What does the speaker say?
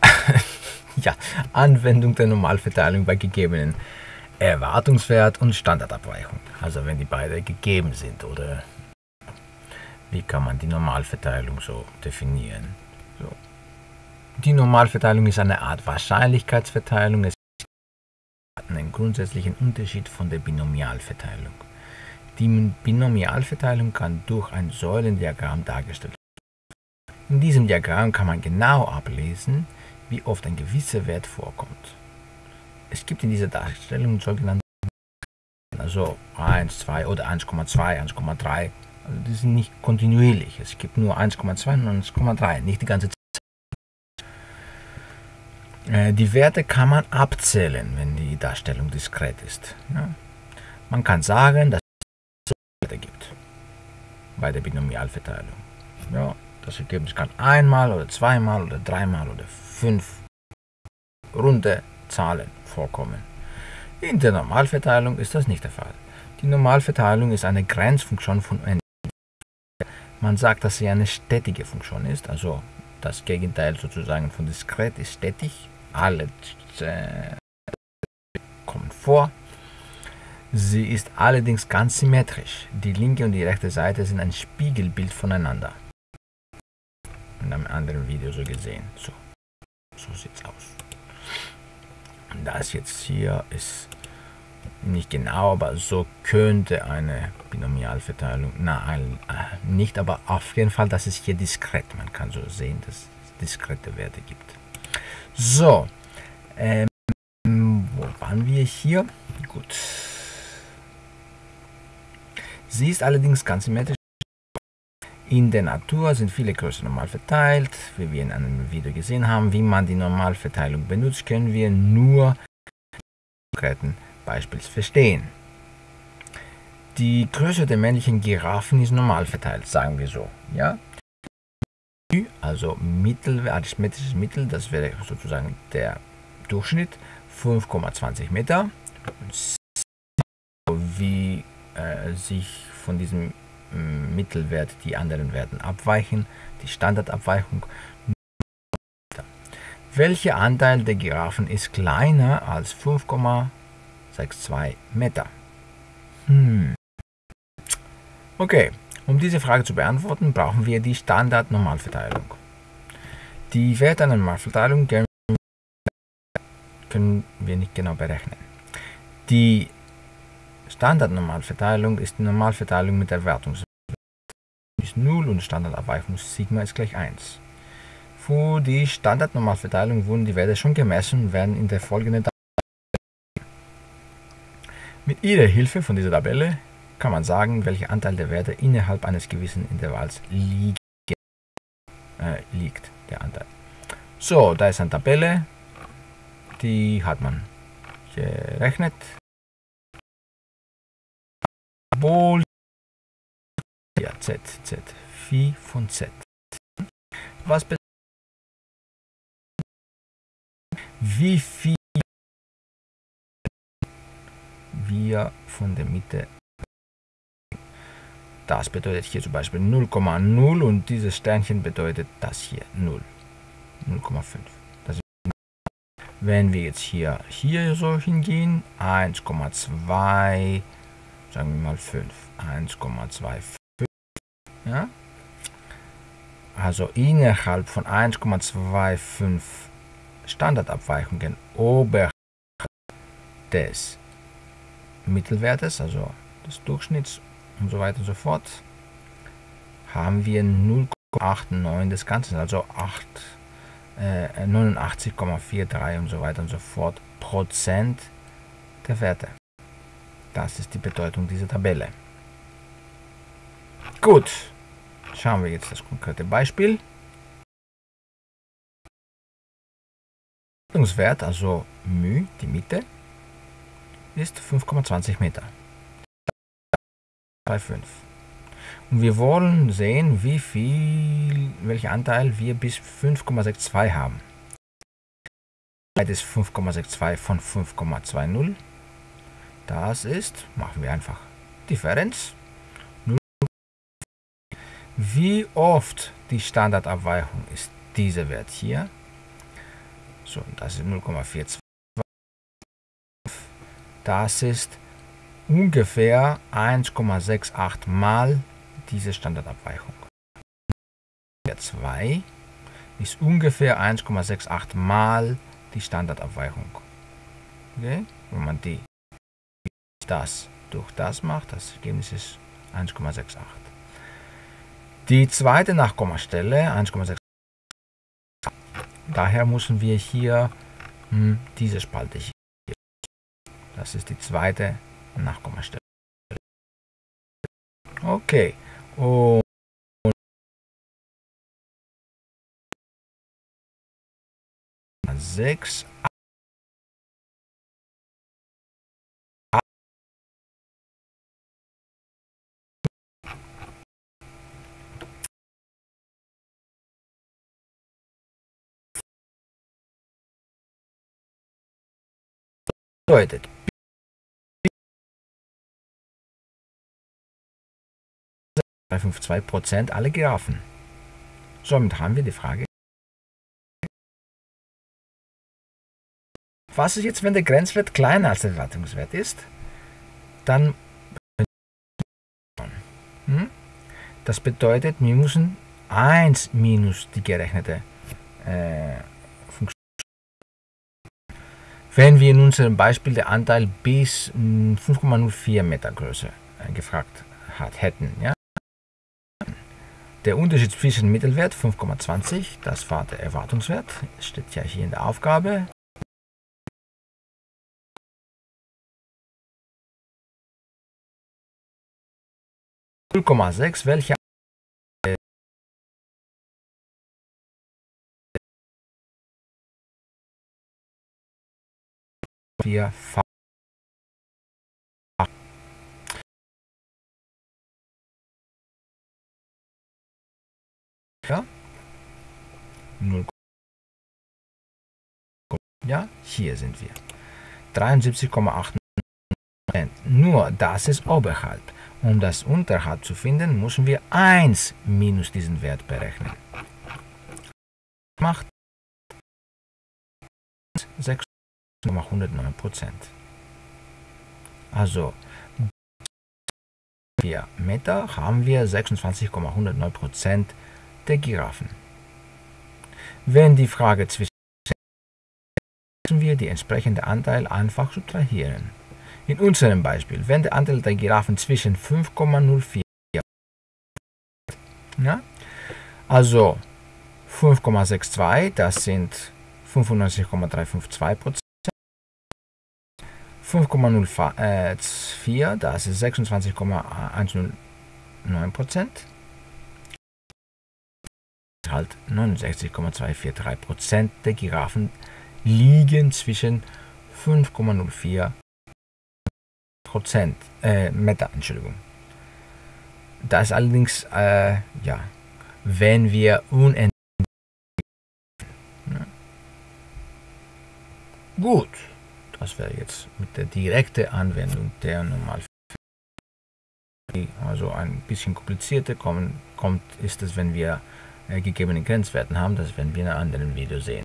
ja, Anwendung der Normalverteilung bei gegebenen Erwartungswert und Standardabweichung. Also wenn die beide gegeben sind oder wie kann man die Normalverteilung so definieren? So. Die Normalverteilung ist eine Art Wahrscheinlichkeitsverteilung. Es hat einen grundsätzlichen Unterschied von der Binomialverteilung. Die Binomialverteilung kann durch ein Säulendiagramm dargestellt werden. In diesem Diagramm kann man genau ablesen, wie oft ein gewisser Wert vorkommt. Es gibt in dieser Darstellung sogenannte also 1, 2 oder 1,2, 1,3. Also die sind nicht kontinuierlich. Es gibt nur 1,2 und 1,3, nicht die ganze Zeit. Äh, die Werte kann man abzählen, wenn die Darstellung diskret ist. Man kann sagen, dass es Werte gibt bei der Binomialverteilung. Ja, das Ergebnis kann einmal oder zweimal oder dreimal oder fünf runde Zahlen vorkommen. In der Normalverteilung ist das nicht der Fall. Die Normalverteilung ist eine Grenzfunktion von n. Man sagt, dass sie eine stetige Funktion ist, also das Gegenteil sozusagen von diskret ist stetig. Alle äh, kommen vor. Sie ist allerdings ganz symmetrisch. Die linke und die rechte Seite sind ein Spiegelbild voneinander. Anderen Video so gesehen. So, so es aus. Das jetzt hier ist nicht genau, aber so könnte eine Binomialverteilung, na, äh, nicht, aber auf jeden Fall, das ist hier diskret. Man kann so sehen, dass es diskrete Werte gibt. So, ähm, wo waren wir hier? Gut. Sie ist allerdings ganz symmetrisch. In der Natur sind viele Größen normal verteilt. Wie wir in einem Video gesehen haben, wie man die Normalverteilung benutzt, können wir nur konkreten Beispiels verstehen. Die Größe der männlichen Giraffen ist normal verteilt, sagen wir so. Ja? Also Mittel, arithmetisches Mittel, das wäre sozusagen der Durchschnitt, 5,20 Meter. Wie äh, sich von diesem Mittelwert die anderen Werten abweichen, die Standardabweichung. Welcher Anteil der Giraffen ist kleiner als 5,62 Meter? Hm. Okay, um diese Frage zu beantworten, brauchen wir die Standardnormalverteilung. Die Werte einer Normalverteilung können wir nicht genau berechnen. Die Standardnormalverteilung ist die Normalverteilung mit Erwartungswert ist 0 und Standardabweichung Sigma ist gleich 1. Für die Standardnormalverteilung wurden die Werte schon gemessen und werden in der folgenden Tabelle. Mit ihrer Hilfe von dieser Tabelle kann man sagen, welcher Anteil der Werte innerhalb eines gewissen Intervalls liegen, äh, liegt. Der Anteil. So, da ist eine Tabelle, die hat man gerechnet Ja, Z, Z, Phi von Z. Was bedeutet wie viel wir von der Mitte das bedeutet hier zum Beispiel 0,0 und dieses Sternchen bedeutet das hier 0 0,5 wenn wir jetzt hier hier so hingehen 1,2 sagen wir mal 5, 1,25. Ja? Also innerhalb von 1,25 Standardabweichungen oberhalb des Mittelwertes, also des Durchschnitts und so weiter und so fort, haben wir 0,89 des Ganzen, also 8, äh, 89,43 und so weiter und so fort Prozent der Werte. Das ist die Bedeutung dieser Tabelle. Gut, schauen wir jetzt das konkrete Beispiel. Wert, also μ, die Mitte, ist 5,20 Meter. 3,5. Und wir wollen sehen, wie viel, welchen Anteil wir bis 5,62 haben. Das ist 5,62 von 5,20. Das ist, machen wir einfach Differenz. Wie oft die Standardabweichung ist dieser Wert hier. So, das ist 0,42. Das ist ungefähr 1,68 mal diese Standardabweichung. Der 2 ist ungefähr 1,68 mal die Standardabweichung. Okay? Wenn man die das durch das macht, das Ergebnis ist 1,68. Die zweite Nachkommastelle 1,68. Daher müssen wir hier hm, diese Spalte hier. Das ist die zweite Nachkommastelle. Okay. Und sechs bedeutet. 5,2% alle Giraffen. Somit haben wir die Frage. Was ist jetzt, wenn der Grenzwert kleiner als der Erwartungswert ist? Dann hm? das bedeutet, wir müssen 1 minus die gerechnete äh, wenn wir in unserem Beispiel den Anteil bis 5,04 hm, Meter Größe äh, gefragt hat, hätten. Ja? Der Unterschied zwischen Mittelwert 5,20, das war der Erwartungswert, steht ja hier in der Aufgabe. welche wir ja. 0 ja hier sind wir. 73,8 nur das ist oberhalb. Um das unterhalb zu finden müssen wir 1 minus diesen Wert berechnen. Macht 6 109 Prozent. Also 4 Meter haben wir 26,109 Prozent der Giraffen. Wenn die Frage zwischen müssen wir die entsprechende Anteil einfach subtrahieren. In unserem Beispiel, wenn der Anteil der Giraffen zwischen 5,04 ja, also 5,62, das sind 95,352 Prozent. 5,04, das ist 26,109 Prozent. Halt 69,243 Prozent der Giraffen liegen zwischen 5,04 Prozent, äh, Meter, Entschuldigung. Das allerdings, äh, ja, wenn wir unendlich. Gut. Das wäre jetzt mit der direkten Anwendung der Normalfälle. Also ein bisschen komplizierter kommt, kommt ist es, wenn wir äh, gegebene Grenzwerten haben. Das werden wir in einem anderen Video sehen.